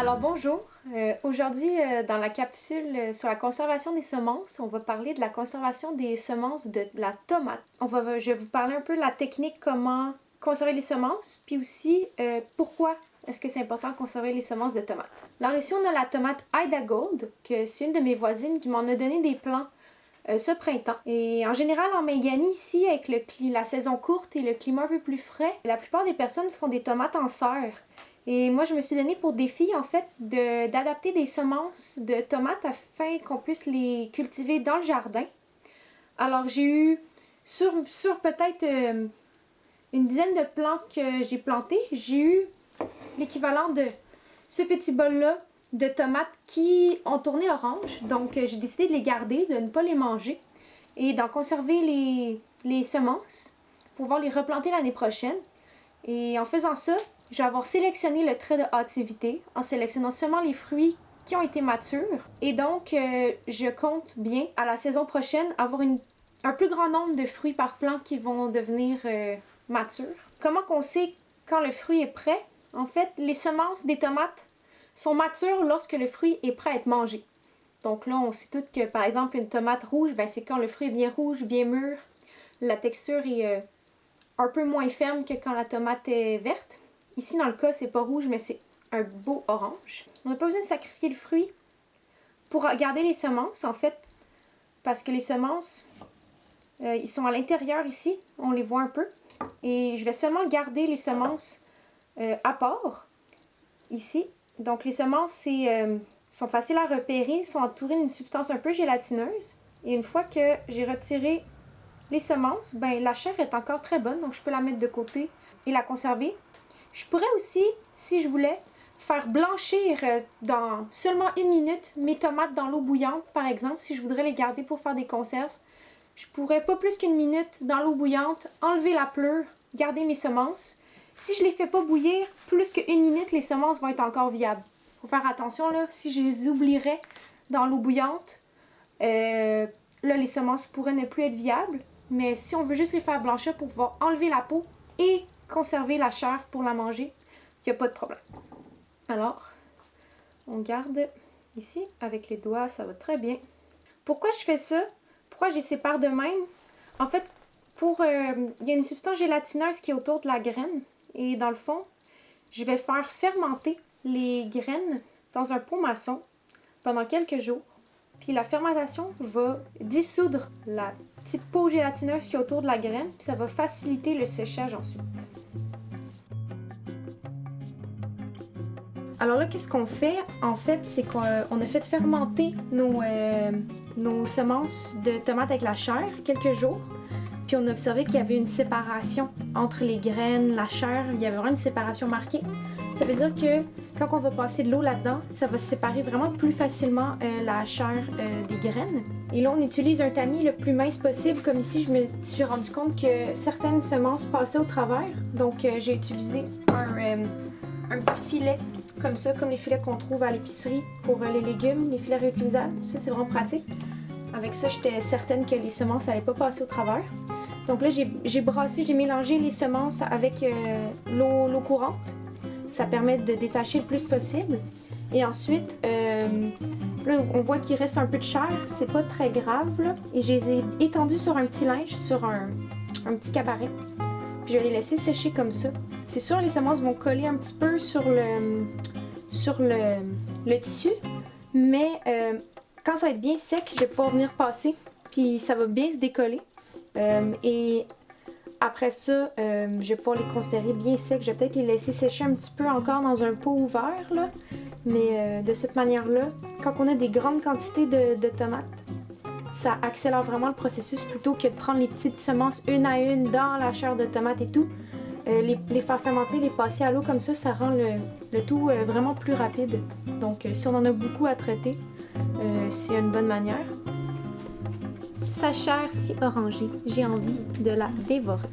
Alors bonjour, euh, aujourd'hui euh, dans la capsule euh, sur la conservation des semences, on va parler de la conservation des semences de, la tomate. On va, je vais vous parler un peu de la technique comment conserver les semences, puis aussi pourquoi est-ce que c'est important de conserver les semences de tomates. Alors ici on a la tomate Ida Gold, que c'est une de mes voisines qui m'en a donné des plants ce printemps. Et en général, en Méganie, ici, avec le, la saison courte et le climat un peu plus frais, la plupart des personnes font des tomates en serre. Et moi, je me suis donné pour défi, en fait, d'adapter des semences de tomates afin qu'on puisse les cultiver dans le jardin. Alors, j'ai eu, sur, sur peut-être euh, une dizaine de plants que j'ai plantés, j'ai eu l'équivalent de ce petit bol-là de tomates qui ont tourné orange. Donc, j'ai décidé de les garder, de ne pas les manger et d'en conserver les, les semences pour pouvoir les replanter l'année prochaine. Et en faisant ça, je vais avoir sélectionné le trait de hâtivité en sélectionnant seulement les fruits qui ont été matures. Et donc, euh, je compte bien à la saison prochaine avoir un plus grand nombre de fruits par plant qui vont devenir euh, matures. Comment qu'on sait quand le fruit est prêt? En fait, les semences des tomates sont matures lorsque le fruit est prêt à être mangé. Donc là, on sait tout que, par exemple, une tomate rouge, ben, c'est quand le fruit est bien rouge, bien mûr. La texture est euh, un peu moins ferme que quand la tomate est verte. Ici, dans le cas, c'est pas rouge, mais c'est un beau orange. On n'a pas besoin de sacrifier le fruit pour garder les semences, en fait, parce que les semences, euh, ils sont à l'intérieur ici, on les voit un peu. Et je vais seulement garder les semences euh, à part, ici. Donc les semences euh, sont faciles à repérer, sont entourées d'une substance un peu gélatineuse. Et une fois que j'ai retiré les semences, ben la chair est encore très bonne, donc je peux la mettre de côté et la conserver. Je pourrais aussi, si je voulais, faire blanchir euh, dans seulement une minute mes tomates dans l'eau bouillante, par exemple, si je voudrais les garder pour faire des conserves. Je pourrais pas plus qu'une minute dans l'eau bouillante, enlever la pleure, garder mes semences. Si je les fais pas bouillir plus qu'une minute, les semences vont être encore viables. Faut faire attention là, si je les oublierais dans l'eau bouillante, euh, là les semences pourraient ne plus être viables. Mais si on veut juste les faire blanchir pour pouvoir enlever la peau et conserver la chair pour la manger, il n'y a pas de problème. Alors, on garde ici avec les doigts, ça va très bien. Pourquoi je fais ça? Pourquoi je les sépare de même? En fait, pour euh, il y a une substance gélatineuse qui est autour de la graine. Et dans le fond, je vais faire fermenter les graines dans un pot maçon pendant quelques jours. Puis la fermentation va dissoudre la petite peau gélatineuse qui est autour de la graine. Puis ça va faciliter le séchage ensuite. Alors là, qu'est-ce qu'on fait? En fait, c'est qu'on a fait fermenter nos, euh, nos semences de tomates avec la chair quelques jours. Puis on a observé qu'il y avait une séparation entre les graines, la chair. Il y avait vraiment une séparation marquée. Ça veut dire que quand on va passer de l'eau là-dedans, ça va séparer vraiment plus facilement euh, la chair euh, des graines. Et là, on utilise un tamis le plus mince possible. Comme ici, je me suis rendu compte que certaines semences passaient au travers. Donc, j'ai utilisé un, un petit filet comme ça, comme les filets qu'on trouve à l'épicerie pour euh, les légumes, les filets réutilisables. Ça, c'est vraiment pratique. Avec ça, j'étais certaine que les semences n'allaient pas passer au travers. Donc là, j'ai brassé, j'ai mélangé les semences avec euh, l'eau courante. Ça permet de détacher le plus possible. Et ensuite, euh, là, on voit qu'il reste un peu de chair. C'est pas très grave, là. Et je les ai étendus sur un petit linge, sur un, un petit cabaret. Je vais les laisser sécher comme ça. C'est sûr, les semences vont coller un petit peu sur le, sur le, tissu, mais euh, quand ça va être bien sec, je vais pouvoir venir passer, puis ça va bien se décoller. Euh, et après ça, euh, je vais pouvoir les considérer bien secs. Je vais peut-être les laisser sécher un petit peu encore dans un pot ouvert, là. Mais de cette manière-là, quand on a des grandes quantités de tomates, ça accélère vraiment le processus plutôt que de prendre les petites semences une à une dans la chair de tomate et tout. Euh, les, faire fermenter, les passer à l'eau comme ça, ça rend le, tout euh, vraiment plus rapide. Donc euh, si on en a beaucoup à traiter, c'est une bonne manière. Sa chair si orangée, j'ai envie de la dévorer.